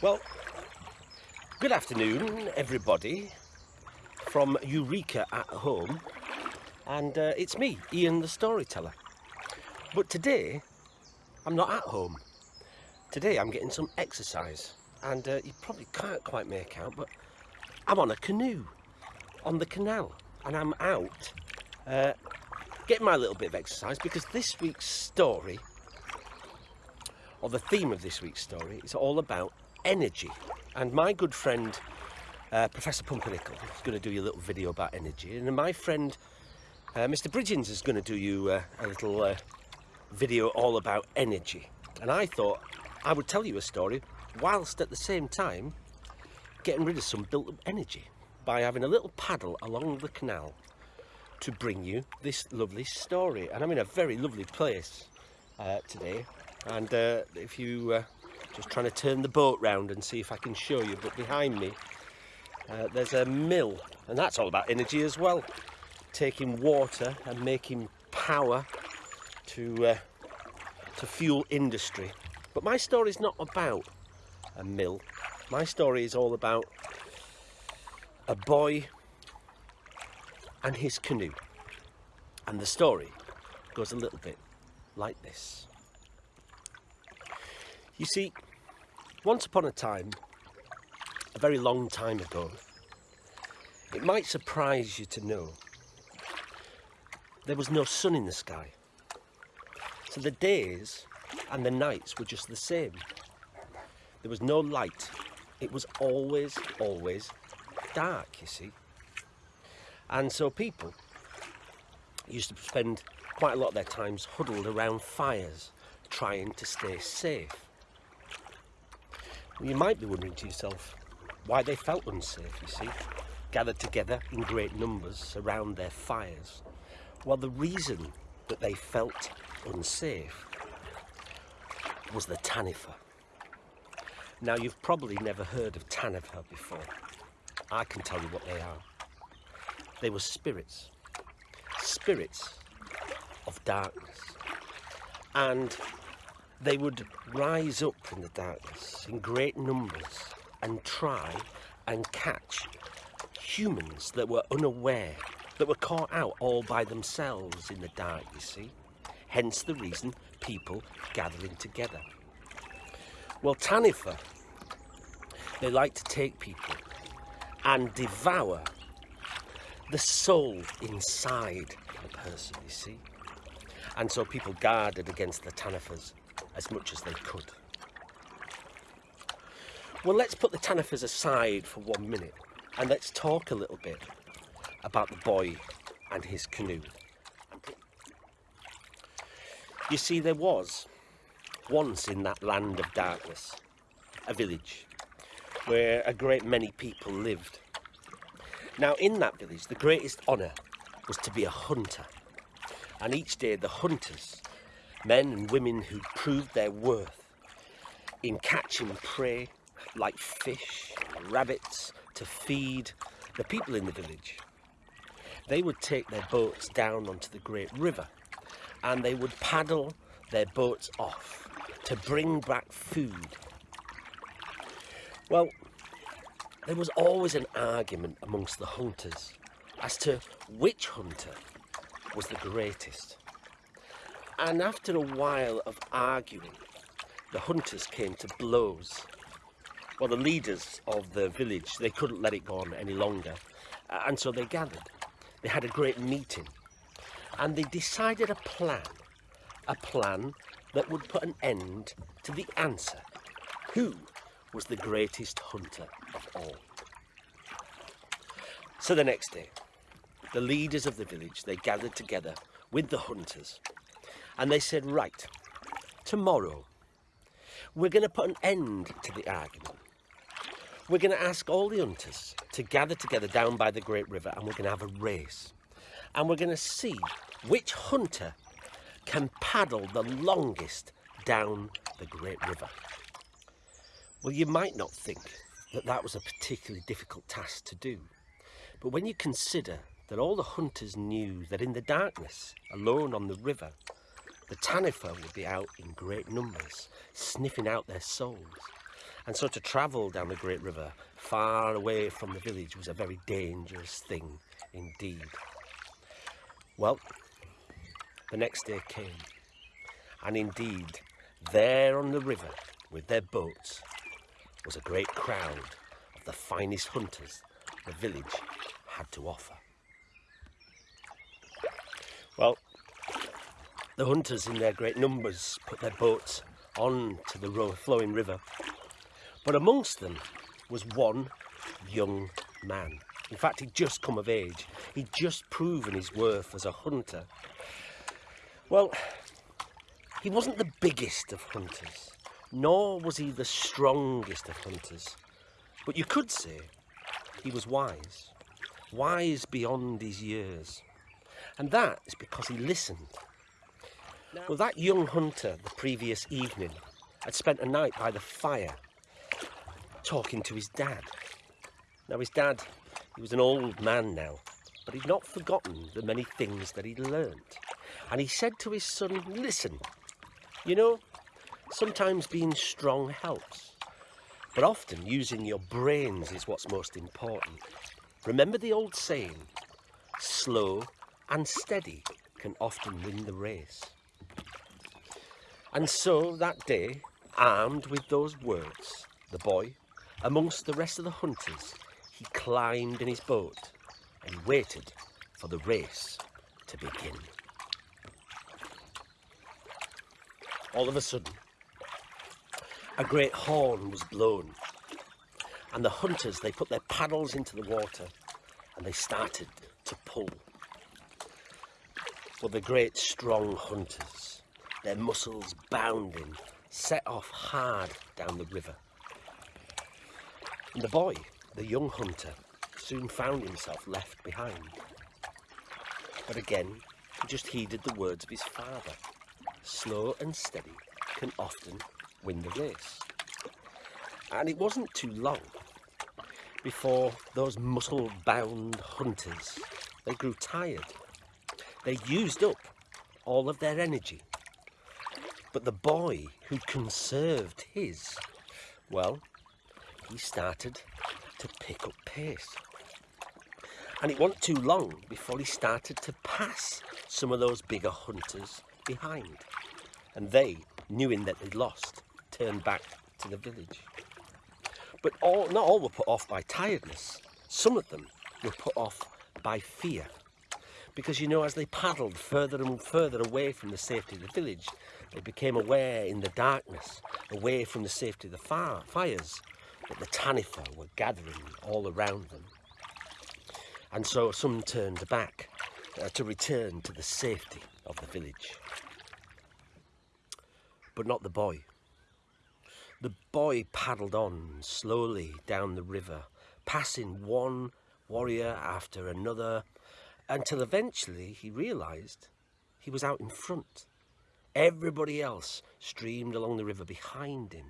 Well, good afternoon, everybody, from Eureka at Home, and uh, it's me, Ian the Storyteller. But today, I'm not at home. Today, I'm getting some exercise, and uh, you probably can't quite make out, but I'm on a canoe on the canal, and I'm out uh, getting my little bit of exercise because this week's story, or the theme of this week's story, is all about energy. And my good friend, uh, Professor Pumpernickel, is going to do you a little video about energy. And my friend, uh, Mr. Bridgens, is going to do you uh, a little uh, video all about energy. And I thought I would tell you a story whilst at the same time getting rid of some built up energy by having a little paddle along the canal to bring you this lovely story. And I'm in a very lovely place uh, today. And uh, if you just trying to turn the boat round and see if I can show you, but behind me uh, there's a mill, and that's all about energy as well. Taking water and making power to uh, to fuel industry. But my story is not about a mill. My story is all about a boy and his canoe. And the story goes a little bit like this. You see, once upon a time, a very long time ago, it might surprise you to know there was no sun in the sky. So the days and the nights were just the same. There was no light. It was always, always dark, you see. And so people used to spend quite a lot of their times huddled around fires, trying to stay safe. Well, you might be wondering to yourself why they felt unsafe, you see, gathered together in great numbers around their fires. Well, the reason that they felt unsafe was the Taniwha. Now, you've probably never heard of Taniwha before. I can tell you what they are. They were spirits, spirits of darkness. And they would rise up in the darkness in great numbers and try and catch humans that were unaware, that were caught out all by themselves in the dark, you see. Hence the reason people gathering together. Well, Taniwha, they like to take people and devour the soul inside a person, you see. And so people guarded against the Taniwhas as much as they could. Well, let's put the Taniwhas aside for one minute and let's talk a little bit about the boy and his canoe. You see, there was once in that land of darkness a village where a great many people lived now, in that village, the greatest honour was to be a hunter. And each day, the hunters, men and women who proved their worth in catching prey like fish, and rabbits, to feed the people in the village, they would take their boats down onto the great river and they would paddle their boats off to bring back food. Well, there was always an argument amongst the hunters as to which hunter was the greatest. And after a while of arguing, the hunters came to blows. Well, the leaders of the village, they couldn't let it go on any longer. And so they gathered. They had a great meeting. And they decided a plan. A plan that would put an end to the answer. Who was the greatest hunter of all. So the next day, the leaders of the village, they gathered together with the hunters and they said, right, tomorrow we're going to put an end to the argument. We're going to ask all the hunters to gather together down by the Great River and we're going to have a race. And we're going to see which hunter can paddle the longest down the Great River. Well, you might not think that that was a particularly difficult task to do. But when you consider that all the hunters knew that in the darkness, alone on the river, the Taniwha would be out in great numbers, sniffing out their souls. And so to travel down the Great River far away from the village was a very dangerous thing indeed. Well, the next day came, and indeed, there on the river with their boats was a great crowd of the finest hunters the village had to offer. Well, the hunters in their great numbers put their boats on to the flowing river, but amongst them was one young man. In fact, he'd just come of age. He'd just proven his worth as a hunter. Well, he wasn't the biggest of hunters, nor was he the strongest of hunters. But you could say he was wise, wise beyond his years. And that is because he listened. Well, that young hunter the previous evening had spent a night by the fire talking to his dad. Now, his dad, he was an old man now, but he'd not forgotten the many things that he'd learnt. And he said to his son, listen, you know, sometimes being strong helps, but often using your brains is what's most important. Remember the old saying, slow and steady can often win the race. And so that day, armed with those words, the boy Amongst the rest of the hunters, he climbed in his boat and waited for the race to begin. All of a sudden, a great horn was blown and the hunters, they put their paddles into the water and they started to pull. For the great strong hunters, their muscles bounding, set off hard down the river. And the boy, the young hunter, soon found himself left behind. But again, he just heeded the words of his father. Slow and steady can often win the race. And it wasn't too long before those muscle-bound hunters, they grew tired. They used up all of their energy. But the boy who conserved his, well, he started to pick up pace. And it wasn't too long before he started to pass some of those bigger hunters behind. And they, knowing that they'd lost, turned back to the village. But all, not all were put off by tiredness. Some of them were put off by fear. Because, you know, as they paddled further and further away from the safety of the village, they became aware in the darkness, away from the safety of the fire, fires, that the Taniwha were gathering all around them. And so some turned back uh, to return to the safety of the village. But not the boy. The boy paddled on slowly down the river, passing one warrior after another, until eventually he realised he was out in front. Everybody else streamed along the river behind him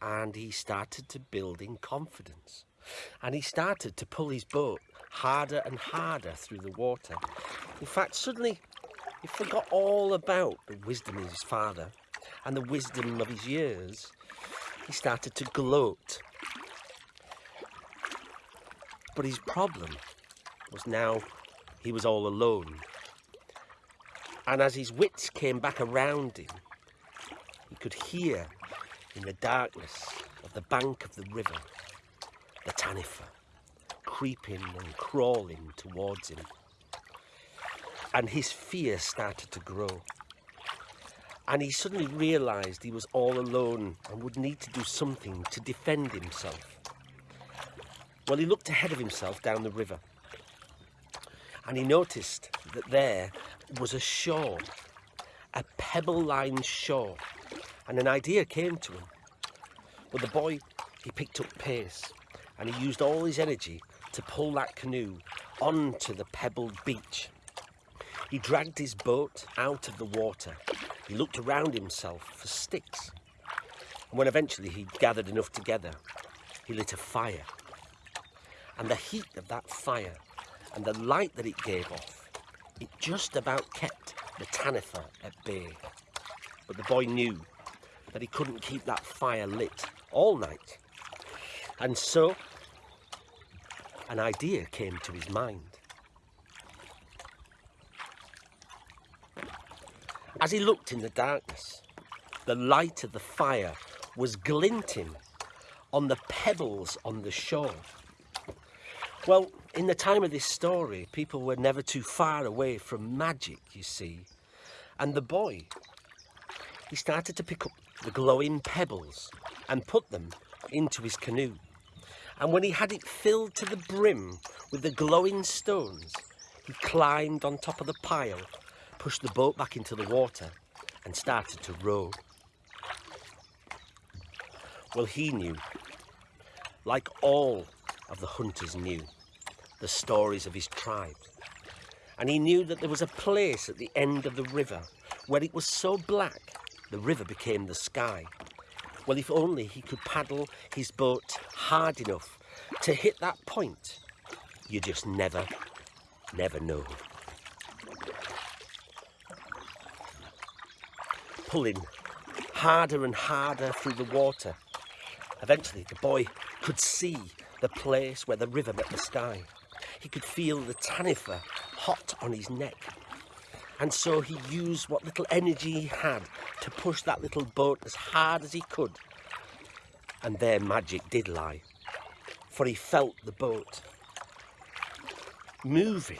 and he started to build in confidence. And he started to pull his boat harder and harder through the water. In fact, suddenly he forgot all about the wisdom of his father and the wisdom of his years. He started to gloat. But his problem was now he was all alone. And as his wits came back around him, he could hear in the darkness of the bank of the river, the Taniwha, creeping and crawling towards him. And his fear started to grow. And he suddenly realised he was all alone and would need to do something to defend himself. Well, he looked ahead of himself down the river and he noticed that there was a shore, a pebble-lined shore and an idea came to him. But the boy, he picked up pace and he used all his energy to pull that canoe onto the pebbled beach. He dragged his boat out of the water. He looked around himself for sticks. And when eventually he gathered enough together, he lit a fire. And the heat of that fire and the light that it gave off, it just about kept the Taniwha at bay. But the boy knew that he couldn't keep that fire lit all night. And so an idea came to his mind. As he looked in the darkness, the light of the fire was glinting on the pebbles on the shore. Well, in the time of this story, people were never too far away from magic, you see. And the boy, he started to pick up the glowing pebbles and put them into his canoe. And when he had it filled to the brim with the glowing stones, he climbed on top of the pile, pushed the boat back into the water and started to row. Well, he knew, like all of the hunters knew, the stories of his tribe. And he knew that there was a place at the end of the river where it was so black the river became the sky. Well, if only he could paddle his boat hard enough to hit that point, you just never, never know. Pulling harder and harder through the water, eventually the boy could see the place where the river met the sky. He could feel the Taniwha hot on his neck. And so he used what little energy he had to push that little boat as hard as he could. And there magic did lie, for he felt the boat moving,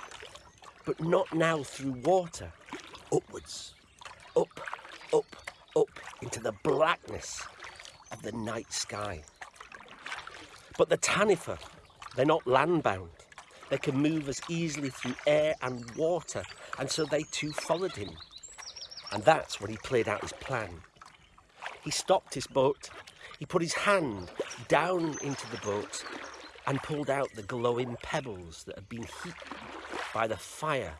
but not now through water, upwards, up, up, up into the blackness of the night sky. But the Taniwha, they're not landbound. They can move as easily through air and water, and so they too followed him. And that's when he played out his plan. He stopped his boat, he put his hand down into the boat and pulled out the glowing pebbles that had been heaped by the fire.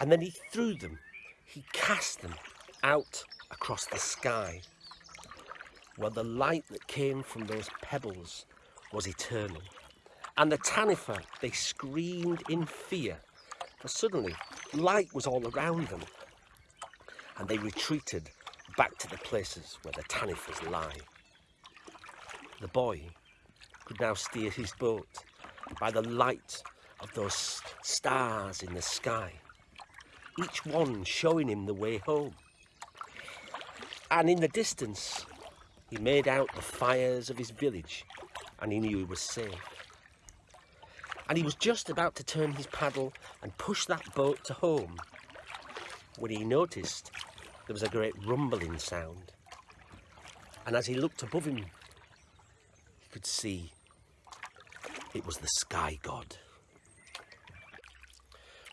And then he threw them, he cast them out across the sky. Well, the light that came from those pebbles was eternal. And the Taniwha, they screamed in fear, for suddenly light was all around them. And they retreated back to the places where the Taniwhas lie. The boy could now steer his boat by the light of those stars in the sky, each one showing him the way home. And in the distance, he made out the fires of his village and he knew he was safe. And he was just about to turn his paddle and push that boat to home when he noticed there was a great rumbling sound. And as he looked above him, he could see it was the sky god.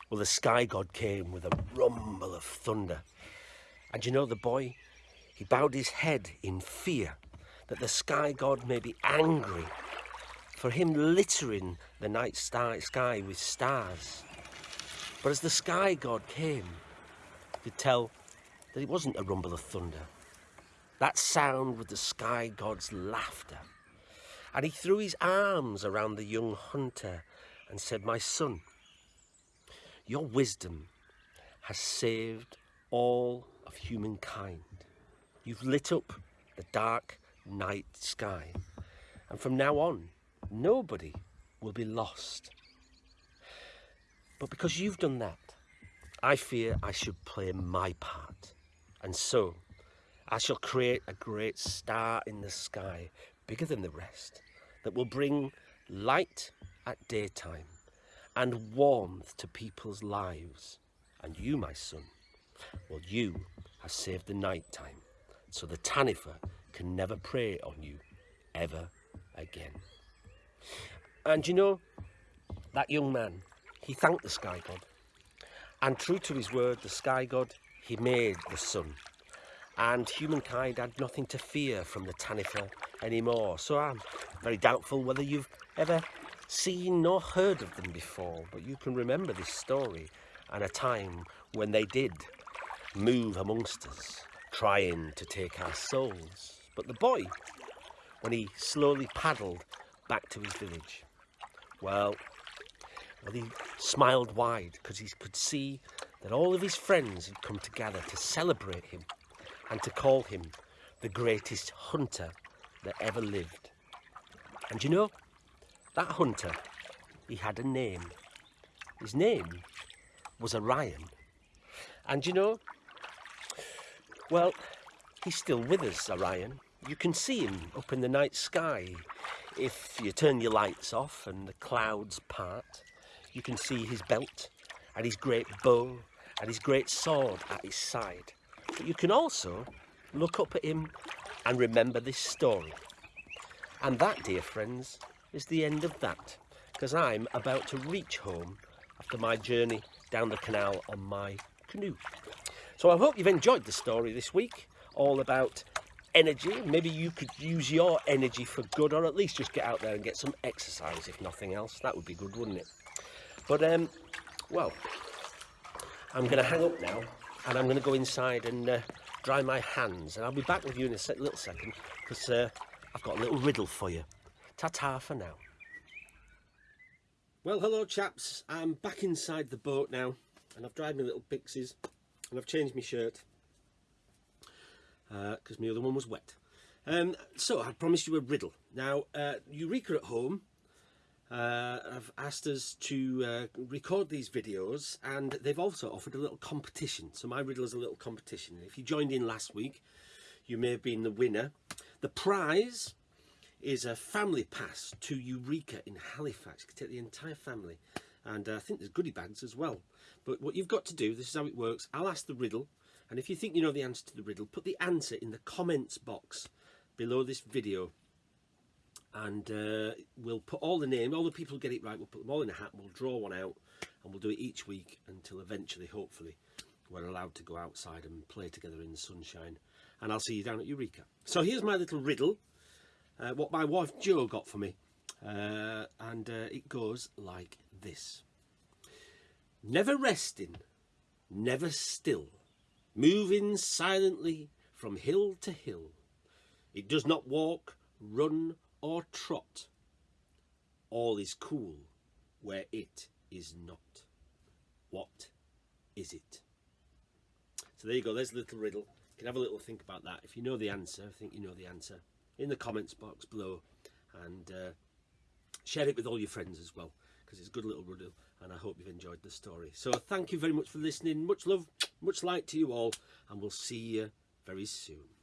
Well, the sky god came with a rumble of thunder. And you know the boy? He bowed his head in fear that the sky god may be angry for him littering the night sky with stars. But as the sky god came, could tell that it wasn't a rumble of thunder. That sound was the sky god's laughter. And he threw his arms around the young hunter and said, My son, your wisdom has saved all of humankind. You've lit up the dark night sky. And from now on, nobody will be lost. But because you've done that, I fear I should play my part. And so, I shall create a great star in the sky, bigger than the rest, that will bring light at daytime and warmth to people's lives. And you, my son, well, you have saved the night time, so the Taniwha can never prey on you ever again. And you know, that young man, he thanked the sky god. And true to his word, the sky god, he made the sun. And humankind had nothing to fear from the Taniwha anymore. So I'm very doubtful whether you've ever seen nor heard of them before. But you can remember this story and a time when they did move amongst us, trying to take our souls. But the boy, when he slowly paddled back to his village, well, well he smiled wide because he could see that all of his friends had come together to celebrate him and to call him the greatest hunter that ever lived. And you know, that hunter, he had a name. His name was Orion. And you know, well, he's still with us, Orion. You can see him up in the night sky. If you turn your lights off and the clouds part, you can see his belt and his great bow and his great sword at his side. But you can also look up at him and remember this story. And that, dear friends, is the end of that, because I'm about to reach home after my journey down the canal on my canoe. So I hope you've enjoyed the story this week, all about energy. Maybe you could use your energy for good, or at least just get out there and get some exercise, if nothing else. That would be good, wouldn't it? But, um, well, I'm going to hang up now, and I'm going to go inside and uh, dry my hands. And I'll be back with you in a sec little second, because uh, I've got a little riddle for you. Ta-ta for now. Well, hello chaps. I'm back inside the boat now, and I've dried my little pixies, and I've changed my shirt because uh, my other one was wet. Um, so I promised you a riddle. Now, uh, Eureka at home uh, have asked us to uh, record these videos and they've also offered a little competition. So my riddle is a little competition. If you joined in last week, you may have been the winner. The prize is a family pass to Eureka in Halifax. You can take the entire family. And uh, I think there's goodie bags as well. But what you've got to do, this is how it works. I'll ask the riddle and if you think you know the answer to the riddle, put the answer in the comments box below this video. And uh, we'll put all the names, all the people who get it right, we'll put them all in a hat, we'll draw one out, and we'll do it each week until eventually, hopefully, we're allowed to go outside and play together in the sunshine. And I'll see you down at Eureka. So here's my little riddle, uh, what my wife Jo got for me. Uh, and uh, it goes like this. Never resting, never still moving silently from hill to hill. It does not walk, run, or trot. All is cool where it is not. What is it? So there you go, there's a little riddle. You can have a little think about that. If you know the answer, I think you know the answer, in the comments box below. And uh, share it with all your friends as well, because it's a good little riddle and I hope you've enjoyed the story. So thank you very much for listening. Much love, much light to you all, and we'll see you very soon.